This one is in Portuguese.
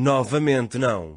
Novamente não.